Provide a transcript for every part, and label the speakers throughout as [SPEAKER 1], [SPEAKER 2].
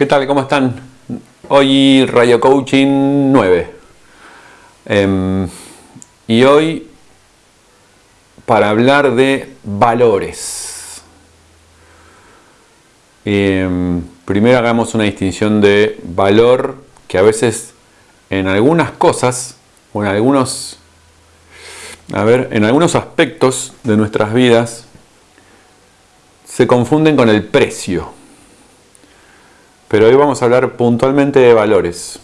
[SPEAKER 1] ¿Qué tal? ¿Cómo están? Hoy Radio Coaching 9. Em, y hoy para hablar de valores. Em, primero hagamos una distinción de valor que a veces en algunas cosas o en algunos a ver, en algunos aspectos de nuestras vidas se confunden con el precio. Pero hoy vamos a hablar puntualmente de valores.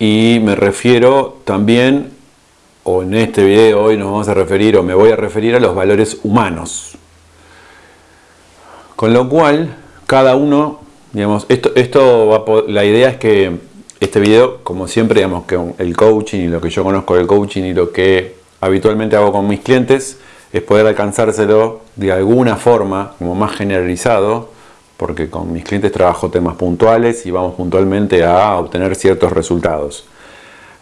[SPEAKER 1] Y me refiero también, o en este video hoy nos vamos a referir, o me voy a referir a los valores humanos. Con lo cual, cada uno, digamos, esto, esto la idea es que este video, como siempre, digamos, que el coaching y lo que yo conozco del coaching y lo que habitualmente hago con mis clientes, es poder alcanzárselo de alguna forma, como más generalizado, porque con mis clientes trabajo temas puntuales y vamos puntualmente a obtener ciertos resultados.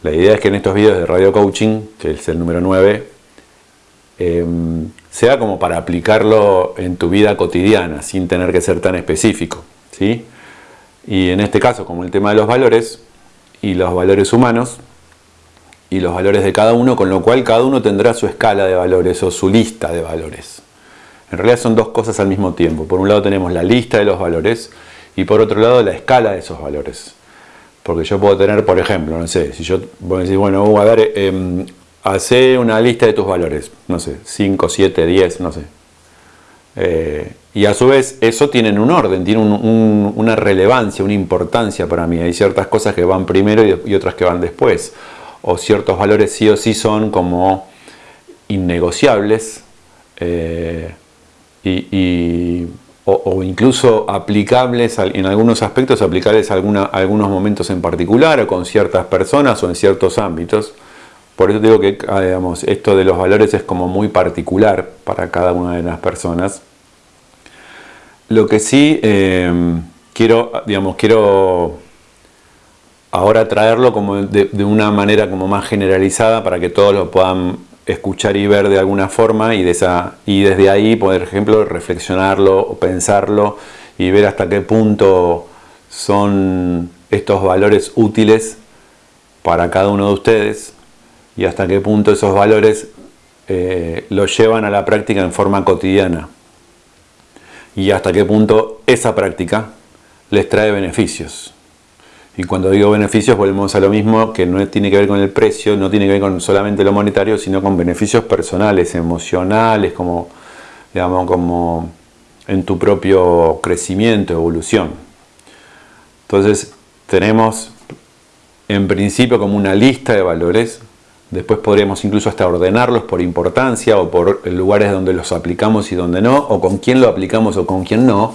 [SPEAKER 1] La idea es que en estos vídeos de Radio Coaching, que es el número 9, em, sea como para aplicarlo en tu vida cotidiana, sin tener que ser tan específico. ¿sí? Y en este caso, como el tema de los valores, y los valores humanos, y los valores de cada uno, con lo cual cada uno tendrá su escala de valores o su lista de valores. En realidad son dos cosas al mismo tiempo. Por un lado tenemos la lista de los valores y por otro lado la escala de esos valores. Porque yo puedo tener, por ejemplo, no sé, si yo voy a decir, bueno, a ver, eh, hace una lista de tus valores, no sé, 5, 7, 10, no sé. Eh, y a su vez eso tiene un orden, tiene una relevancia, una importancia para mí. Hay ciertas cosas que van primero y, y otras que van después. O ciertos valores sí o sí son como innegociables. Eh, o, incluso aplicables en algunos aspectos, aplicables a, algunos momentos en particular o con ciertas personas o en ciertos ámbitos. Por eso digo que ah, digamos, esto de los valores es como muy particular para cada una de las personas. Lo que sí em, quiero, digamos, quiero ahora traerlo como de, de, una manera como más generalizada para que todos lo puedan escuchar y ver de alguna forma y, desde ahí, por ejemplo, reflexionarlo o pensarlo y ver hasta qué punto son estos valores útiles para cada uno de ustedes y hasta qué punto esos valores eh, los llevan a la práctica en forma cotidiana y hasta qué punto esa práctica les trae beneficios. Y cuando digo beneficios volvemos a lo mismo, que no tiene que ver con el precio, no tiene que ver con solamente lo monetario, sino con beneficios personales, emocionales, como, digamos, como en tu propio crecimiento, evolución. Entonces tenemos en principio como una lista de valores, después podríamos incluso hasta ordenarlos por importancia o por lugares donde los aplicamos y donde no, o con quién lo aplicamos o con quién no,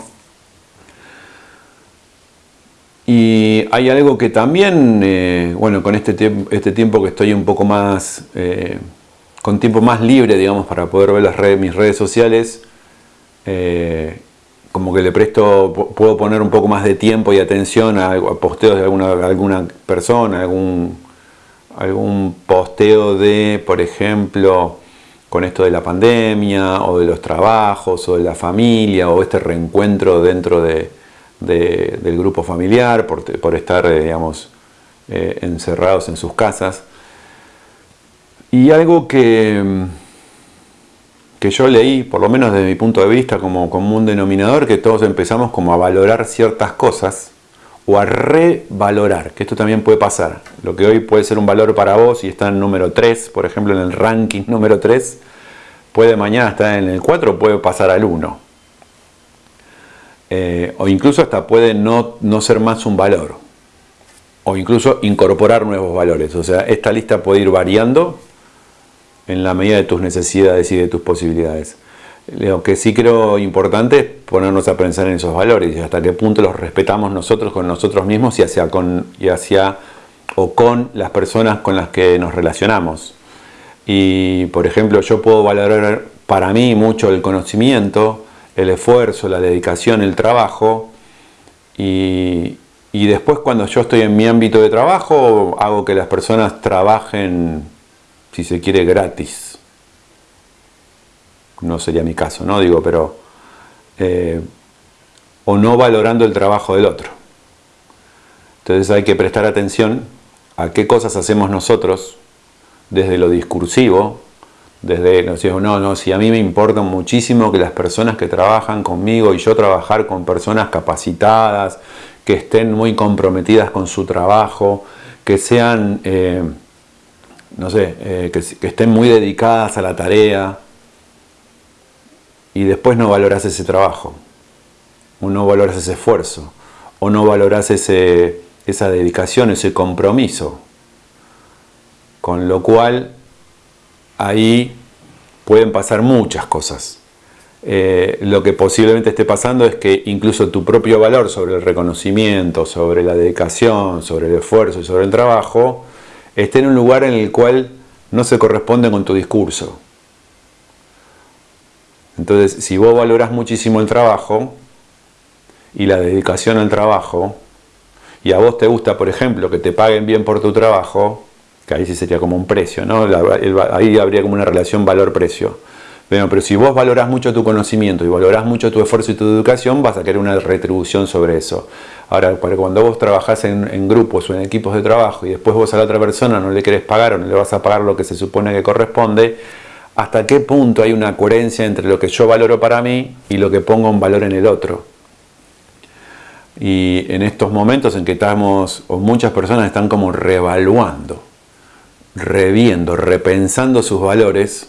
[SPEAKER 1] y hay algo que también, eh, bueno, con este, este tiempo que estoy un poco más, eh, con tiempo más libre, digamos, para poder ver mis redes sociales, eh, como que le presto, puedo poner un poco más de tiempo y atención a, posteos de alguna, alguna persona, algún, algún posteo de, por ejemplo, con esto de la pandemia, o de los trabajos, o de la familia, o este reencuentro dentro de, del grupo familiar, por, estar, eh, digamos, eh, encerrados en sus casas. Y algo que, que yo leí, por lo menos desde mi punto de vista, como común denominador, que todos empezamos como a valorar ciertas cosas o a revalorar, que esto también puede pasar. Lo que hoy puede ser un valor para vos y está en número 3, por ejemplo en el ranking número 3, puede mañana estar en el 4 puede pasar al 1. Eh, o incluso hasta puede no, no ser más un valor, o incluso incorporar nuevos valores. O sea, esta lista puede ir variando en la medida de tus necesidades y de tus posibilidades. Lo que sí creo importante es ponernos a pensar en esos valores y hasta qué punto los respetamos nosotros con nosotros mismos y hacia, con, y hacia o con las personas con las que nos relacionamos. Y por ejemplo, yo puedo valorar para mí mucho el conocimiento, el esfuerzo, la dedicación, el trabajo y, después cuando yo estoy en mi ámbito de trabajo hago que las personas trabajen, si se quiere, gratis. No sería mi caso, ¿no? Digo, pero... Eh, o no valorando el trabajo del otro. Entonces hay que prestar atención a qué cosas hacemos nosotros desde lo discursivo, desde, no, no, no, si a mí me importa muchísimo que las personas que trabajan conmigo y yo trabajar con personas capacitadas, que estén muy comprometidas con su trabajo, que sean, eh, no sé, eh, que, que, estén muy dedicadas a la tarea y después no valoras ese trabajo, o no valoras ese esfuerzo, o no valoras ese, esa dedicación, ese compromiso. Con lo cual ahí pueden pasar muchas cosas. Eh, lo que posiblemente esté pasando es que incluso tu propio valor sobre el reconocimiento, sobre la dedicación, sobre el esfuerzo y sobre el trabajo, esté en un lugar en el cual no se corresponde con tu discurso. Entonces, si vos valoras muchísimo el trabajo y la dedicación al trabajo, y a vos te gusta, por ejemplo, que te paguen bien por tu trabajo, que ahí sí sería como un precio, ¿no? ahí habría como una relación valor-precio. Pero, pero si vos valorás mucho tu conocimiento y valorás mucho tu esfuerzo y tu educación, vas a querer una retribución sobre eso. Ahora, cuando vos trabajás en, grupos o en equipos de trabajo y después vos a la otra persona no le querés pagar o no le vas a pagar lo que se supone que corresponde, ¿hasta qué punto hay una coherencia entre lo que yo valoro para mí y lo que pongo en valor en el otro? Y en estos momentos en que estamos, o muchas personas están como revaluando, reviendo, repensando sus valores,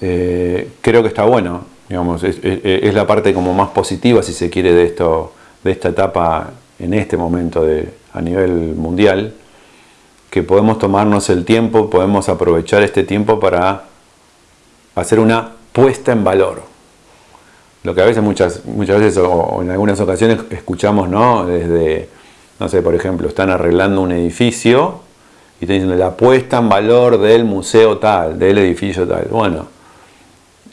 [SPEAKER 1] eh, creo que está bueno, digamos, es, la parte como más positiva, si se quiere, de, esto, de esta etapa en este momento de, a nivel mundial, que podemos tomarnos el tiempo, podemos aprovechar este tiempo para hacer una puesta en valor lo que a veces muchas, muchas veces o, en algunas ocasiones escuchamos, ¿no? Desde, no sé, por ejemplo, están arreglando un edificio y están diciendo la puesta en valor del museo tal, del edificio tal. Bueno,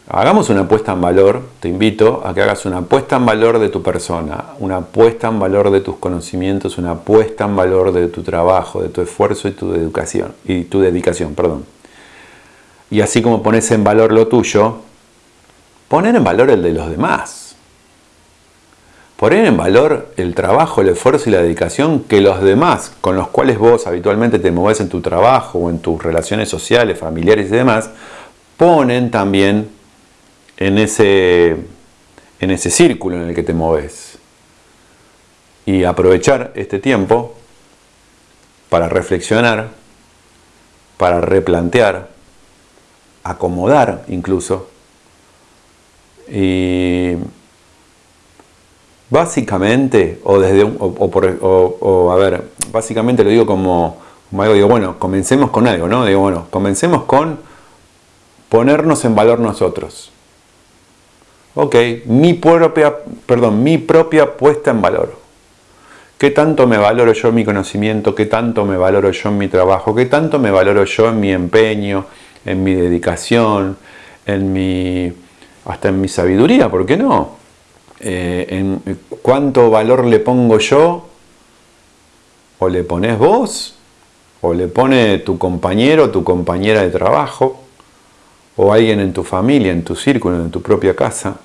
[SPEAKER 1] hagamos una puesta en valor, te invito a que hagas una puesta en valor de tu persona, una puesta en valor de tus conocimientos, una puesta en valor de tu trabajo, de tu esfuerzo y tu educación, y tu dedicación, perdón. Y así como pones en valor lo tuyo, poner en valor el de los demás. Poner en valor el trabajo, el esfuerzo y la dedicación que los demás, con los cuales vos habitualmente te mueves en tu trabajo o en tus relaciones sociales, familiares y demás, ponen también en ese, en ese círculo en el que te mueves. Y aprovechar este tiempo para reflexionar, para replantear, acomodar incluso y básicamente, o desde o, a ver, básicamente lo digo como, algo, digo, bueno, comencemos con algo, ¿no? Digo, bueno, comencemos con ponernos en valor nosotros. Ok, mi propia, perdón, mi propia puesta en valor. ¿Qué tanto me valoro yo en mi conocimiento? ¿Qué tanto me valoro yo en mi trabajo? ¿Qué tanto me valoro yo en mi empeño, en mi dedicación, en mi hasta en mi sabiduría, ¿por qué no? Eh, en cuánto valor le pongo yo, o le pones vos, o le pone tu compañero, tu compañera de trabajo, o alguien en tu familia, en tu círculo, en tu propia casa.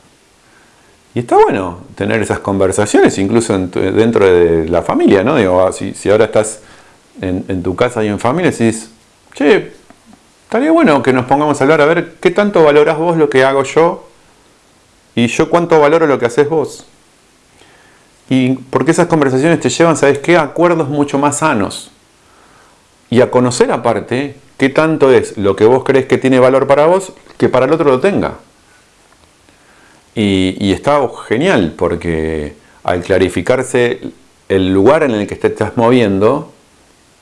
[SPEAKER 1] Y está bueno tener esas conversaciones, incluso dentro de la familia, ¿no? Digo, ah, si, ahora estás en, tu casa y en familia, decís, che, estaría bueno que nos pongamos a hablar a ver qué tanto valoras vos lo que hago yo y yo cuánto valoro lo que haces vos. Y porque esas conversaciones te llevan, ¿sabes qué? A acuerdos mucho más sanos. Y a conocer aparte qué tanto es lo que vos crees que tiene valor para vos que para el otro lo tenga. Y, y está genial porque al clarificarse el lugar en el que te estás moviendo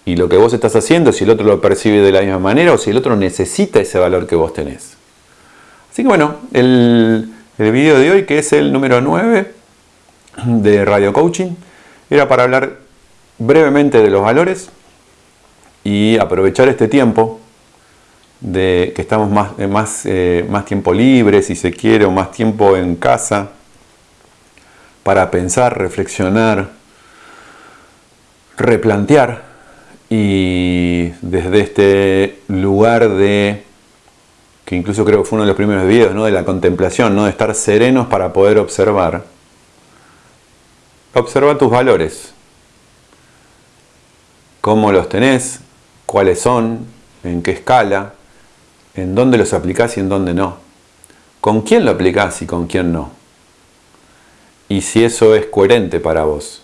[SPEAKER 1] y lo que vos estás haciendo, si el otro lo percibe de la misma manera o si el otro necesita ese valor que vos tenés. Así que bueno, el, el video de hoy, que es el número 9 de Radio Coaching, era para hablar brevemente de los valores y aprovechar este tiempo de que estamos más, eh, más, eh, más tiempo libre, si se quiere, o más tiempo en casa, para pensar, reflexionar, replantear y desde este lugar de que incluso creo que fue uno de los primeros videos, ¿no? de la contemplación, ¿no? de estar serenos para poder observar, observa tus valores. ¿Cómo los tenés? ¿Cuáles son? ¿En qué escala? ¿En dónde los aplicás y en dónde no? ¿Con quién lo aplicás y con quién no? Y si eso es coherente para vos.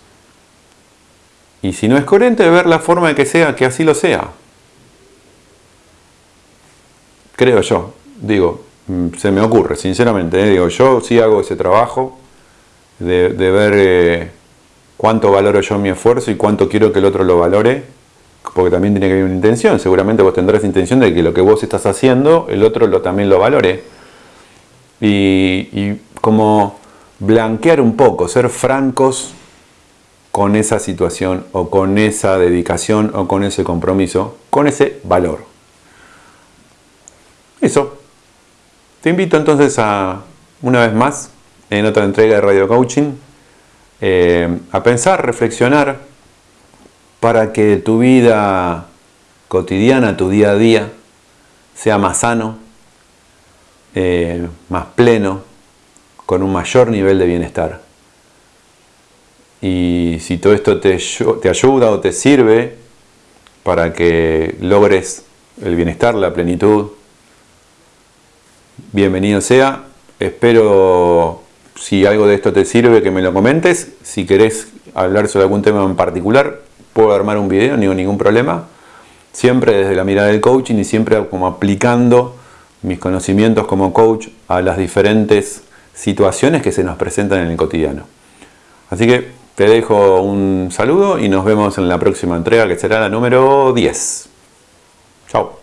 [SPEAKER 1] Y si no es coherente, ver la forma de que sea, que así lo sea. Creo yo. Digo, mm, se me ocurre, sinceramente. ¿eh? Digo, yo sí hago ese trabajo de, ver eh, cuánto valoro yo mi esfuerzo y cuánto quiero que el otro lo valore. Porque también tiene que haber una intención. Seguramente vos tendrás intención de que lo que vos estás haciendo, el otro lo, también lo valore. Y, y como blanquear un poco, ser francos con esa situación o con esa dedicación o con ese compromiso, con ese valor. Eso. Te invito entonces a, una vez más, en otra entrega de Radio Coaching, eh, a pensar, reflexionar para que tu vida cotidiana, tu día a día, sea más sano, eh, más pleno, con un mayor nivel de bienestar. Y si todo esto te, te ayuda o te sirve para que logres el bienestar, la plenitud, bienvenido sea. Espero, si algo de esto te sirve, que me lo comentes. Si querés hablar sobre algún tema en particular, puedo armar un video, no ningún problema. Siempre desde la mirada del coaching y siempre como aplicando mis conocimientos como coach a las diferentes situaciones que se nos presentan en el cotidiano. Así que te dejo un saludo y nos vemos en la próxima entrega que será la número 10. Chao.